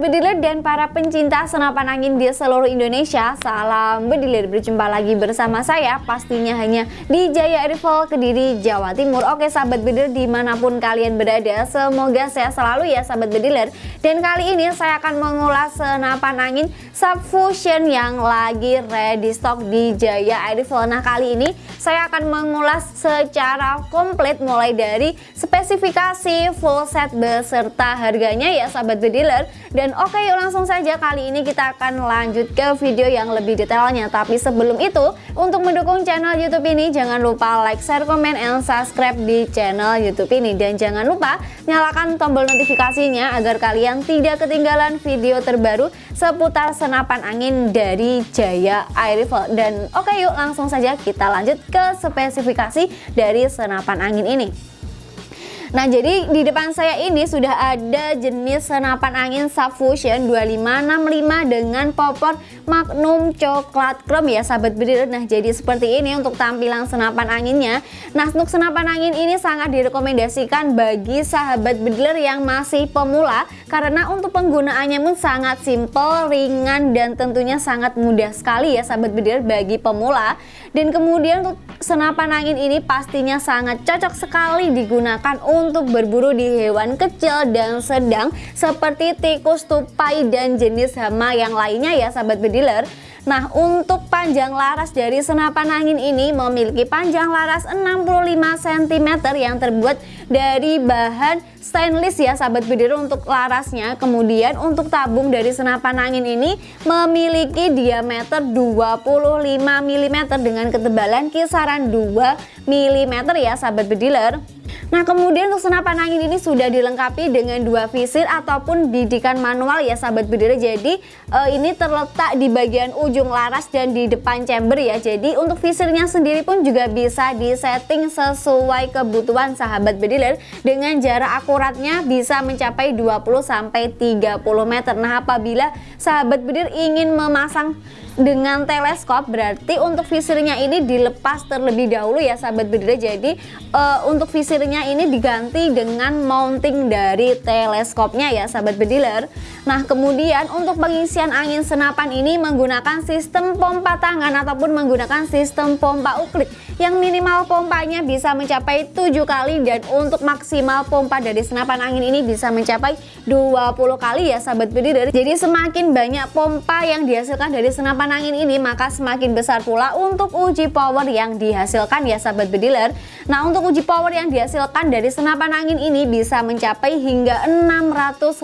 bediler dan para pencinta senapan angin di seluruh Indonesia Salam bediler, berjumpa lagi bersama saya Pastinya hanya di Jaya Rival Kediri, Jawa Timur. Oke sahabat bediler di mana pun kalian berada Semoga sehat selalu ya sahabat bediler Dan kali ini saya akan mengulas senapan angin Subfusion yang lagi ready stock di Jaya Rival. Nah kali ini saya akan mengulas secara komplit mulai dari spesifikasi full set beserta harganya ya sahabat bediler dan oke yuk langsung saja. Kali ini kita akan lanjut ke video yang lebih detailnya. Tapi sebelum itu untuk mendukung channel youtube ini jangan lupa like, share, komen, and subscribe di channel youtube ini. Dan jangan lupa nyalakan tombol notifikasinya agar kalian tidak ketinggalan video terbaru seputar senapan angin dari Jaya Air Rifle Dan oke yuk langsung saja kita lanjut ke spesifikasi dari senapan angin ini Nah jadi di depan saya ini sudah ada jenis senapan angin Subfusion 2565 dengan popor Magnum coklat chrome ya sahabat bediler Nah jadi seperti ini untuk tampilan senapan anginnya. Nah untuk senapan angin ini sangat direkomendasikan bagi sahabat bediler yang masih pemula Karena untuk penggunaannya pun sangat simple, ringan dan tentunya sangat mudah sekali ya sahabat bediler bagi pemula. Dan kemudian untuk senapan angin ini pastinya sangat cocok sekali digunakan untuk berburu di hewan kecil dan sedang seperti tikus, tupai, dan jenis hama yang lainnya ya sahabat bediler Nah untuk panjang laras dari senapan angin ini memiliki panjang laras 65 cm yang terbuat dari bahan stainless ya sahabat bediler untuk larasnya. Kemudian untuk tabung dari senapan angin ini memiliki diameter 25 mm dengan ketebalan kisaran 2 mm ya sahabat bediler Nah kemudian untuk senapan angin ini sudah dilengkapi dengan dua visir ataupun bidikan manual. Ya sahabat bediler Jadi uh, ini terletak di bagian ujung laras dan di depan chamber ya. Jadi untuk visirnya sendiri pun juga bisa disetting sesuai kebutuhan sahabat bediler Dengan jarak akuratnya bisa mencapai 20-30 meter. Nah apabila sahabat bediler ingin memasang dengan teleskop berarti untuk visirnya ini dilepas terlebih dahulu ya sahabat bediler jadi uh, untuk visirnya ini diganti dengan mounting dari teleskopnya ya sahabat bediler. Nah kemudian untuk pengisian angin senapan ini menggunakan sistem pompa tangan ataupun menggunakan sistem pompa uklik yang minimal pompanya bisa mencapai 7 kali dan untuk maksimal pompa dari senapan angin ini bisa mencapai 20 kali ya sahabat bediler jadi semakin banyak pompa yang dihasilkan dari senapan senapan angin ini maka semakin besar pula untuk uji power yang dihasilkan ya sahabat bediler Nah untuk uji power yang dihasilkan dari senapan angin ini bisa mencapai hingga 650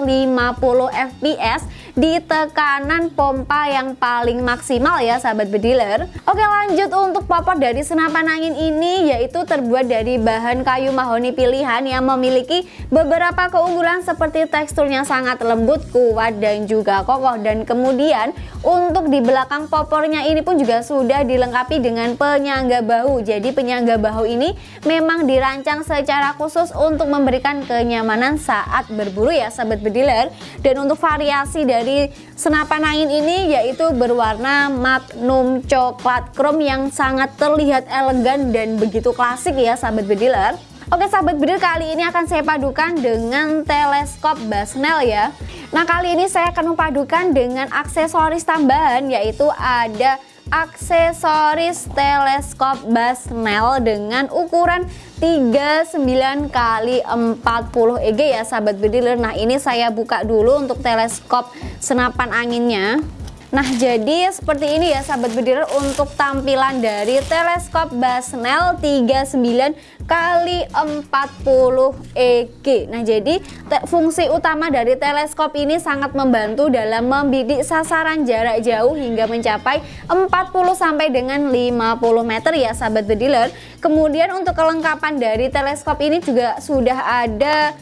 fps di tekanan pompa yang paling maksimal ya sahabat bediler. Oke lanjut untuk popor dari senapan angin ini yaitu terbuat dari bahan kayu mahoni pilihan yang memiliki beberapa keunggulan seperti teksturnya sangat lembut, kuat dan juga kokoh. Dan kemudian untuk di belakang popornya ini pun juga sudah dilengkapi dengan penyangga bahu. Jadi penyangga bahu ini memang dirancang secara khusus untuk memberikan kenyamanan saat berburu ya sahabat bediler. Dan untuk variasi dari senapan angin ini yaitu berwarna magnum coklat chrome yang sangat terlihat elegan dan begitu klasik ya sahabat bediler. Oke sahabat bedil kali ini akan saya padukan dengan teleskop Basnel ya. Nah kali ini saya akan memadukan dengan aksesoris tambahan yaitu ada aksesoris teleskop Basnel dengan ukuran 39 kali 40 EG ya sahabat bediler Nah ini saya buka dulu untuk teleskop senapan anginnya Nah jadi seperti ini ya sahabat bediler untuk tampilan dari teleskop Basnel 39 kali 40 EG Nah jadi fungsi utama dari teleskop ini sangat membantu dalam membidik sasaran jarak jauh hingga mencapai 40 sampai dengan 50 meter ya sahabat bediler Kemudian untuk kelengkapan dari teleskop ini juga sudah ada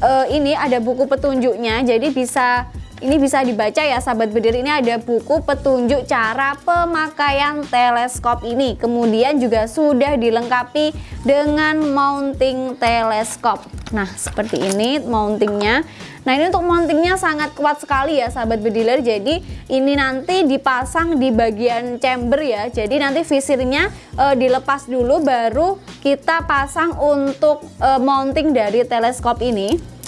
uh, ini ada buku petunjuknya jadi bisa ini bisa dibaca ya sahabat bedir ini ada buku petunjuk cara pemakaian teleskop ini. Kemudian juga sudah dilengkapi dengan mounting teleskop. Nah seperti ini mountingnya. Nah ini untuk mountingnya sangat kuat sekali ya sahabat bediler. Jadi ini nanti dipasang di bagian chamber ya. Jadi nanti visirnya e, dilepas dulu baru kita pasang untuk e, mounting dari teleskop ini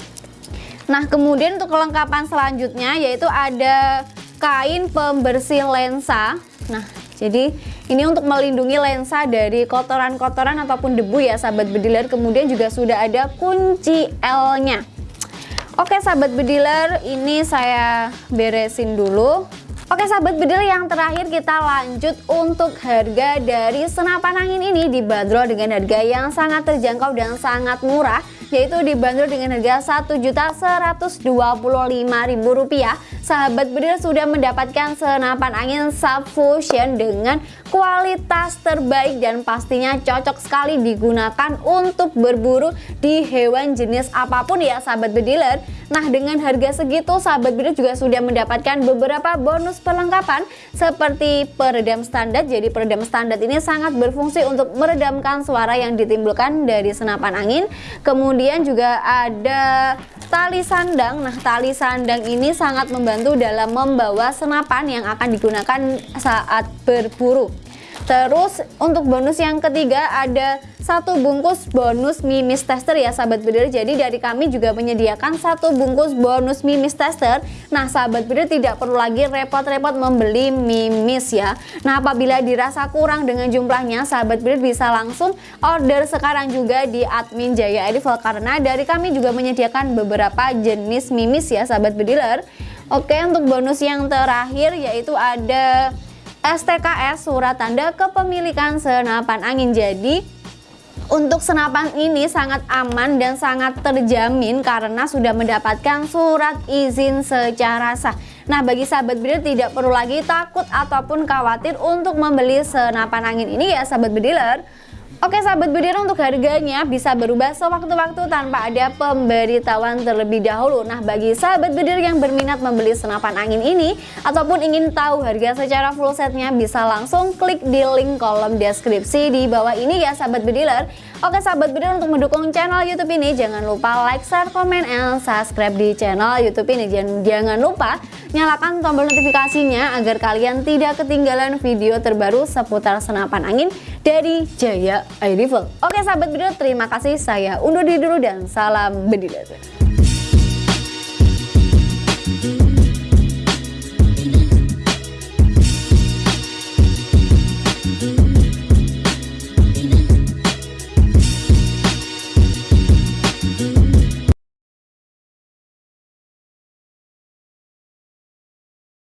Nah kemudian untuk kelengkapan selanjutnya yaitu ada kain pembersih lensa. Nah jadi ini untuk melindungi lensa dari kotoran-kotoran ataupun debu ya sahabat bediler kemudian juga sudah ada kunci L nya Oke sahabat bediler ini saya beresin dulu. Oke sahabat bedil yang terakhir kita lanjut untuk harga dari senapan angin ini dibanderol dengan harga yang sangat terjangkau dan sangat murah yaitu dibanderol dengan harga Rp1.125.000 sahabat bedil sudah mendapatkan senapan angin subfusion dengan kualitas terbaik dan pastinya cocok sekali digunakan untuk berburu di hewan jenis apa pun ya sahabat bediler Nah dengan harga segitu sahabat bedil juga sudah mendapatkan beberapa bonus perlengkapan seperti peredam standar. Jadi peredam standar ini sangat berfungsi untuk meredamkan suara yang ditimbulkan dari senapan angin. Kemudian juga ada tali sandang. Nah, tali sandang ini sangat membantu dalam membawa senapan yang akan digunakan saat berburu. Terus untuk bonus yang ketiga ada satu bungkus bonus mimis tester ya sahabat bedil jadi dari kami juga menyediakan satu bungkus bonus mimis tester. Nah sahabat bedil tidak perlu lagi repot-repot membeli mimis ya. Nah apabila dirasa kurang dengan jumlahnya sahabat bedil bisa langsung order sekarang juga di admin Jaya Edival. Karena dari kami juga menyediakan beberapa jenis mimis ya sahabat bediler oke untuk bonus yang terakhir yaitu ada STKS surat tanda kepemilikan senapan angin. Jadi untuk senapan ini sangat aman dan sangat terjamin karena sudah mendapatkan surat izin secara sah. Nah bagi sahabat bediler tidak perlu lagi takut ataupun khawatir untuk membeli senapan angin ini ya sahabat bediler Oke sahabat bediler untuk harganya bisa berubah sewaktu-waktu tanpa ada pemberitahuan terlebih dahulu. Nah bagi sahabat bediler yang berminat membeli senapan angin ini Ataupun ingin tahu harga secara full setnya bisa langsung klik di link kolom deskripsi di bawah ini ya sahabat bediler. Oke sahabat bediler untuk mendukung channel youtube ini jangan lupa like, share, komen, and subscribe di channel youtube ini. Jangan, jangan lupa nyalakan tombol notifikasinya agar kalian tidak ketinggalan video terbaru seputar senapan angin dari Jaya Air Rifle. Oke sahabat bediler, terima kasih. Saya undur diri dulu dan salam bediler.